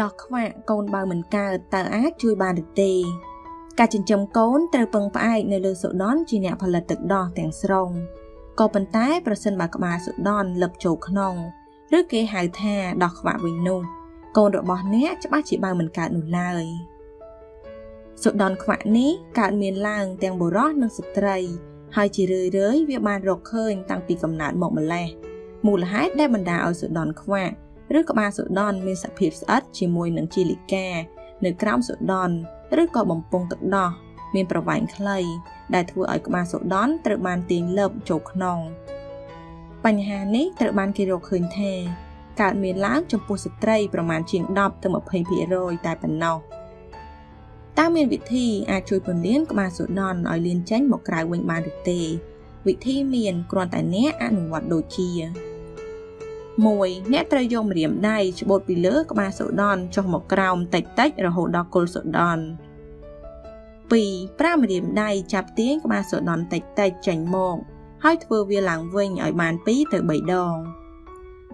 ដោះខ្វាក់កូនបើមិនកើតតើអាចជួយបានឬទេ ការចិញ្ចឹមកូនត្រូវពឹងផ្អែកនៅលើសូដនជាអ្នកផលិតទឹកដោះទាំងស្រុងក៏ប៉ុន្តែប្រសិនបើក្បាលសូដនលឹបចូលក្នុងឬគេហៅថាដោះខ្វាក់វិញនោះកូនរបស់អ្នកច្បាស់ជាបើមិនកើតនោះឡើយសូដនខ្វាក់នេះកើតមានឡើងទាំងបុរសនិងស្ត្រី ហើយជារឿយៗវាបានរកឃើញតាំងពីកំណើតមកម្លេះមូលហេតុដែលបណ្ដាឲ្យសូដនខ្វាក់ ឬក្បាលសូដនមានសភាពស្អិតជាមួយនឹងជីលីកា នៅក្រោមសូដនឬក៏បំពង់ទឹកដោះមានប្រវែងខ្លី ដែលធ្វើឲ្យក្បាលសូដនត្រូវបានទាញលឹបចូលក្នុងបញ្ហានេះត្រូវបានគេរកឃើញថាកើតមានឡើងចំពោះស្ត្រីប្រមាណជាង10ទៅ20%តែប៉ុណ្ណោះតើមានវិធីអាចជួយពន្លានក្បាលសូដនឲ្យលៀនចេញមកក្រៅវិញបានឬទេ វិធីមានគ្រាន់តែអ្នកអនុវត្តដូចជា 1អ្នកត្រូវយកម្រាមដៃច្បូតពីលើក្បាលសូដនចុះមកក្រោមតិចតិចរហូតដល់គល់សូដន2ប្រាម្រាមដៃចាប់ទាញក្បាលសូដនតិចតិចចេញមកហើយធ្វើវាឡើងវិញឲ្យបាន2ទៅ3ដង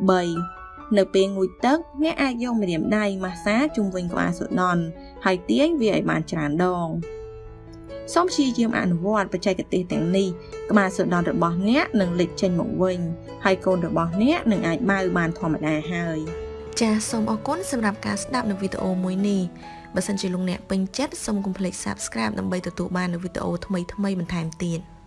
3នៅពេលងូតទឹកអ្នកអាចយកម្រាមដៃម៉ាស្សាជុំវិញក្បាលសូដនហើយទាញវាឲ្យបានច្រើនដង សូមព្យាយាមអនុវត្តបច្ចេកទេសទាំងនេះក្បាលសូដនរបស់អ្នកនឹងលេចចេញមកវិញហើយកូនរបស់អ្នកនឹងអាចបើបានធម្មតាហើយចាសសូមអរគុណសម្រាប់ការស្ដាប់នៅវីដេអូមួយនេះបើសិនជាលោកអ្នកពេញចិត្តសូមកុំភ្លេច Subscribe ដើម្បីទទួលបាននូវវីដេអូថ្មីៗបន្ថែមទៀត។